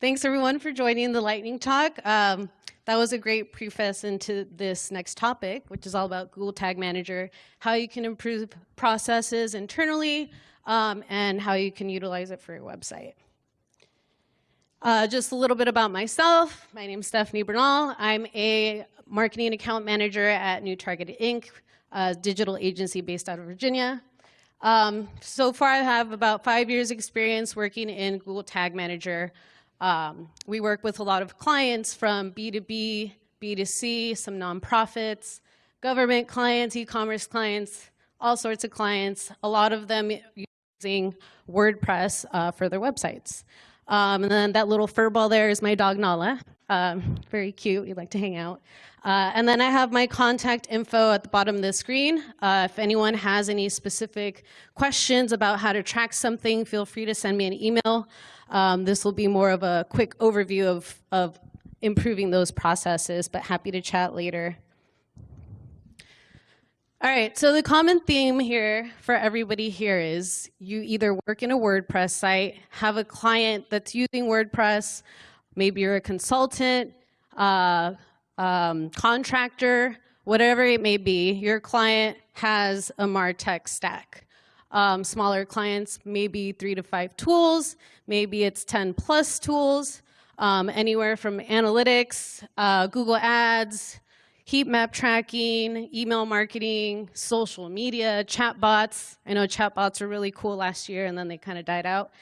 Thanks everyone for joining the lightning talk. Um, that was a great preface into this next topic, which is all about Google Tag Manager, how you can improve processes internally, um, and how you can utilize it for your website. Uh, just a little bit about myself. My name is Stephanie Bernal. I'm a marketing account manager at New Target Inc., a digital agency based out of Virginia. Um, so far, I have about five years experience working in Google Tag Manager. Um, we work with a lot of clients from B2B, B2C, some nonprofits, government clients, e-commerce clients, all sorts of clients, a lot of them using WordPress uh, for their websites. Um, and then that little fur ball there is my dog Nala. Um, very cute, we like to hang out. Uh, and then I have my contact info at the bottom of the screen. Uh, if anyone has any specific questions about how to track something, feel free to send me an email. Um, this will be more of a quick overview of, of improving those processes, but happy to chat later. All right, so the common theme here for everybody here is you either work in a WordPress site, have a client that's using WordPress, maybe you're a consultant, uh, um, contractor, whatever it may be, your client has a MarTech stack. Um, smaller clients, maybe three to five tools, maybe it's 10 plus tools, um, anywhere from analytics, uh, Google Ads, heat map tracking, email marketing, social media, chatbots. I know chatbots were really cool last year and then they kind of died out.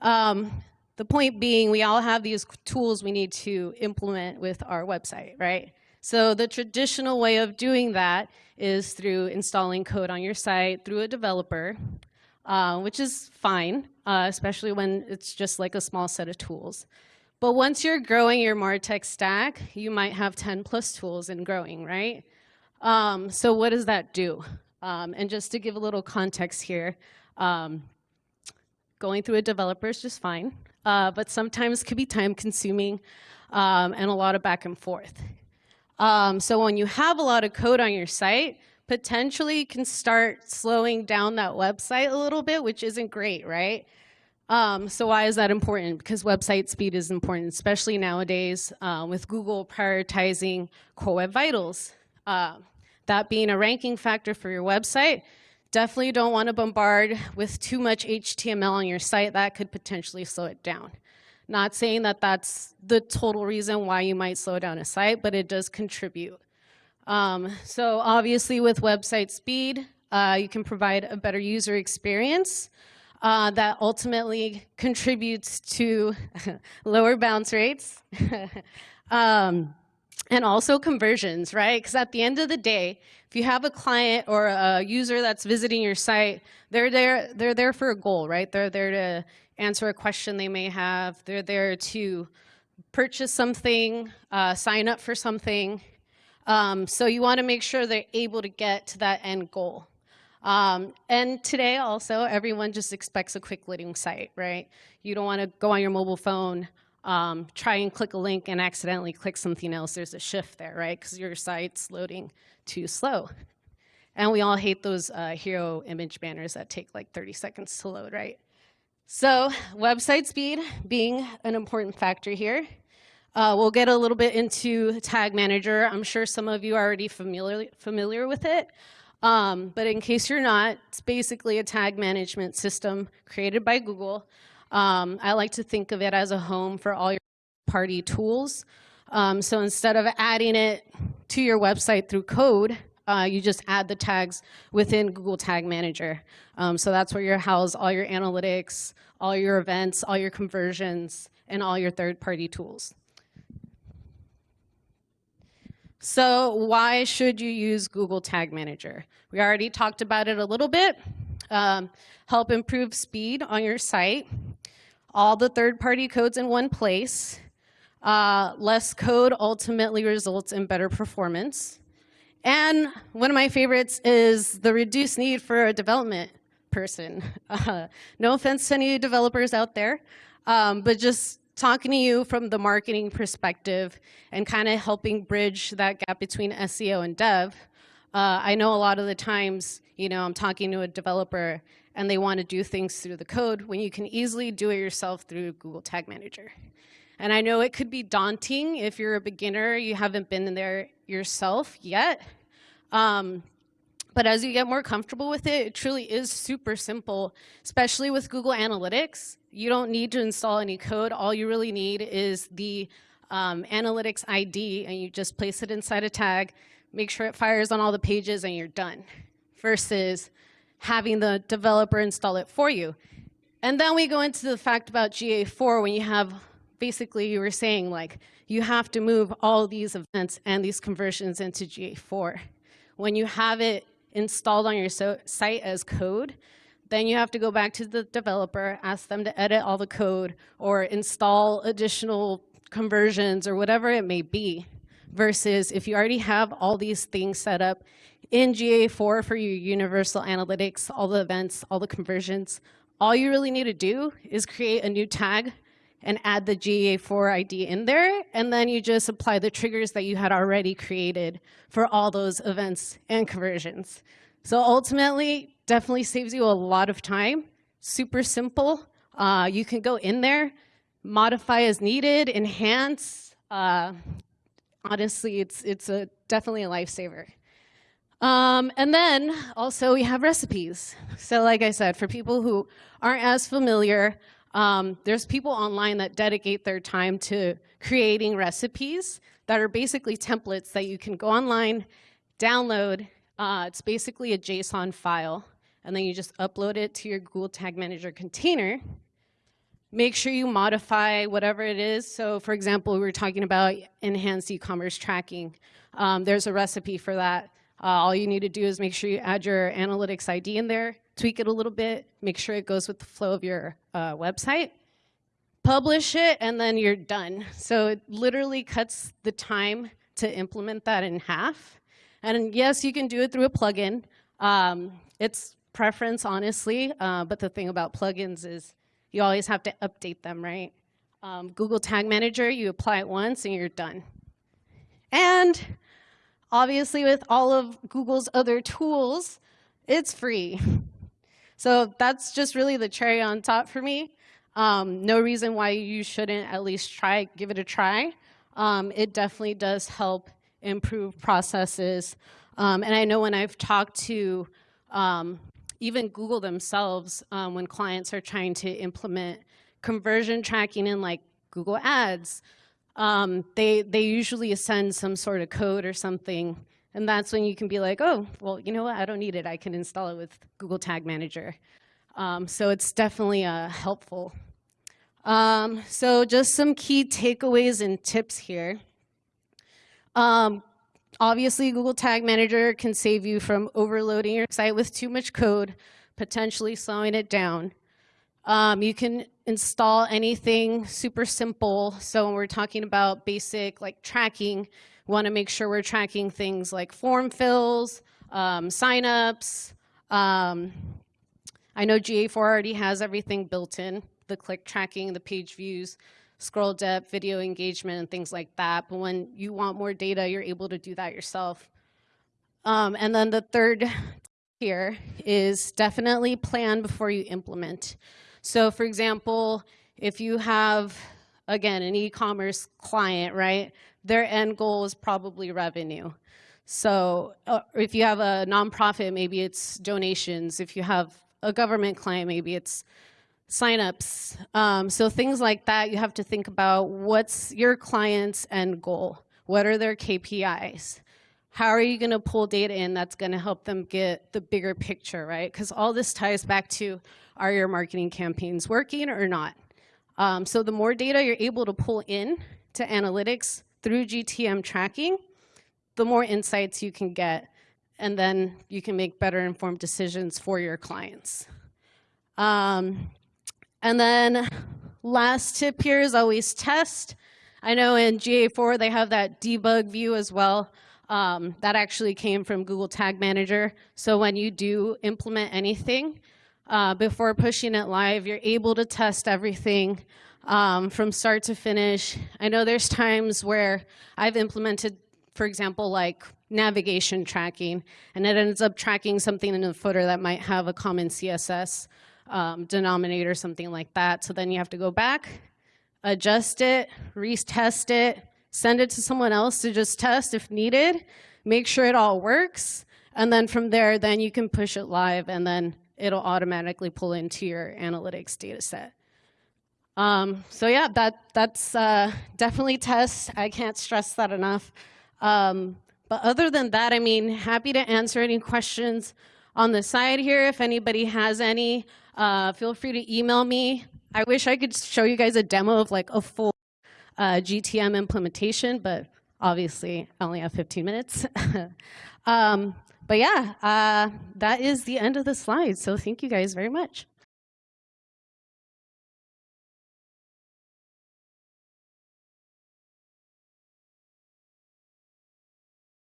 Um, the point being, we all have these tools we need to implement with our website, right? So the traditional way of doing that is through installing code on your site through a developer, uh, which is fine, uh, especially when it's just like a small set of tools. But once you're growing your MarTech stack, you might have 10 plus tools and growing, right? Um, so what does that do? Um, and just to give a little context here, um, going through a developer is just fine uh, but sometimes could be time consuming um, and a lot of back and forth. Um, so when you have a lot of code on your site, potentially you can start slowing down that website a little bit, which isn't great, right? Um, so why is that important? Because website speed is important, especially nowadays uh, with Google prioritizing Core Web Vitals. Uh, that being a ranking factor for your website, Definitely don't want to bombard with too much HTML on your site. That could potentially slow it down. Not saying that that's the total reason why you might slow down a site, but it does contribute. Um, so obviously with website speed, uh, you can provide a better user experience uh, that ultimately contributes to lower bounce rates. um, and also conversions, right? Because at the end of the day, if you have a client or a user that's visiting your site, they're there, they're there for a goal, right? They're there to answer a question they may have. They're there to purchase something, uh, sign up for something. Um, so you want to make sure they're able to get to that end goal. Um, and today also, everyone just expects a quick loading site, right? You don't want to go on your mobile phone, um, try and click a link and accidentally click something else, there's a shift there, right? Because your site's loading too slow. And we all hate those uh, hero image banners that take like 30 seconds to load, right? So website speed being an important factor here. Uh, we'll get a little bit into Tag Manager. I'm sure some of you are already familiar, familiar with it. Um, but in case you're not, it's basically a tag management system created by Google um, I like to think of it as a home for all your party tools. Um, so instead of adding it to your website through code, uh, you just add the tags within Google Tag Manager. Um, so that's where you house all your analytics, all your events, all your conversions, and all your third-party tools. So why should you use Google Tag Manager? We already talked about it a little bit. Um, help improve speed on your site all the third-party codes in one place. Uh, less code ultimately results in better performance. And one of my favorites is the reduced need for a development person. Uh, no offense to any developers out there, um, but just talking to you from the marketing perspective and kind of helping bridge that gap between SEO and dev. Uh, I know a lot of the times, you know, I'm talking to a developer and they want to do things through the code when you can easily do it yourself through Google Tag Manager. And I know it could be daunting if you're a beginner, you haven't been in there yourself yet. Um, but as you get more comfortable with it, it truly is super simple, especially with Google Analytics. You don't need to install any code. All you really need is the um, Analytics ID, and you just place it inside a tag, make sure it fires on all the pages, and you're done, versus having the developer install it for you. And then we go into the fact about GA4 when you have, basically you were saying like, you have to move all these events and these conversions into GA4. When you have it installed on your so site as code, then you have to go back to the developer, ask them to edit all the code or install additional conversions or whatever it may be. Versus if you already have all these things set up in GA4 for your universal analytics, all the events, all the conversions, all you really need to do is create a new tag and add the GA4 ID in there, and then you just apply the triggers that you had already created for all those events and conversions. So ultimately, definitely saves you a lot of time. Super simple. Uh, you can go in there, modify as needed, enhance. Uh, honestly, it's, it's a, definitely a lifesaver. Um, and then also we have recipes. So like I said, for people who aren't as familiar, um, there's people online that dedicate their time to creating recipes that are basically templates that you can go online, download. Uh, it's basically a JSON file, and then you just upload it to your Google Tag Manager container. Make sure you modify whatever it is. So for example, we were talking about enhanced e-commerce tracking. Um, there's a recipe for that. Uh, all you need to do is make sure you add your analytics ID in there, tweak it a little bit, make sure it goes with the flow of your uh, website, publish it, and then you're done. So it literally cuts the time to implement that in half. And yes, you can do it through a plugin. Um, it's preference, honestly, uh, but the thing about plugins is you always have to update them, right? Um, Google Tag Manager, you apply it once and you're done. And Obviously, with all of Google's other tools, it's free. So that's just really the cherry on top for me. Um, no reason why you shouldn't at least try, give it a try. Um, it definitely does help improve processes. Um, and I know when I've talked to um, even Google themselves, um, when clients are trying to implement conversion tracking in like Google Ads, um, they, they usually send some sort of code or something. And that's when you can be like, oh, well, you know what? I don't need it. I can install it with Google Tag Manager. Um, so it's definitely uh, helpful. Um, so just some key takeaways and tips here. Um, obviously, Google Tag Manager can save you from overloading your site with too much code, potentially slowing it down. Um, you can install anything super simple. So when we're talking about basic like tracking, we want to make sure we're tracking things like form fills, um, signups. Um, I know GA4 already has everything built in, the click tracking, the page views, scroll depth, video engagement, and things like that. But when you want more data, you're able to do that yourself. Um, and then the third here is definitely plan before you implement. So for example, if you have, again, an e-commerce client, right, their end goal is probably revenue. So uh, if you have a nonprofit, maybe it's donations. If you have a government client, maybe it's signups. Um, so things like that, you have to think about what's your client's end goal? What are their KPIs? How are you going to pull data in that's going to help them get the bigger picture, right? Because all this ties back to are your marketing campaigns working or not? Um, so the more data you're able to pull in to analytics through GTM tracking, the more insights you can get, and then you can make better informed decisions for your clients. Um, and then last tip here is always test. I know in GA4 they have that debug view as well. Um, that actually came from Google Tag Manager. So when you do implement anything, uh, before pushing it live, you're able to test everything um, from start to finish. I know there's times where I've implemented, for example, like navigation tracking, and it ends up tracking something in the footer that might have a common CSS um, denominator, something like that. So then you have to go back, adjust it, retest it, send it to someone else to just test if needed, make sure it all works, and then from there, then you can push it live and then it'll automatically pull into your analytics data set. Um, so yeah, that, that's uh, definitely test. I can't stress that enough. Um, but other than that, I mean, happy to answer any questions on the side here. If anybody has any, uh, feel free to email me. I wish I could show you guys a demo of like a full uh, GTM implementation, but obviously I only have 15 minutes. um, but yeah, uh, that is the end of the slide. So thank you guys very much.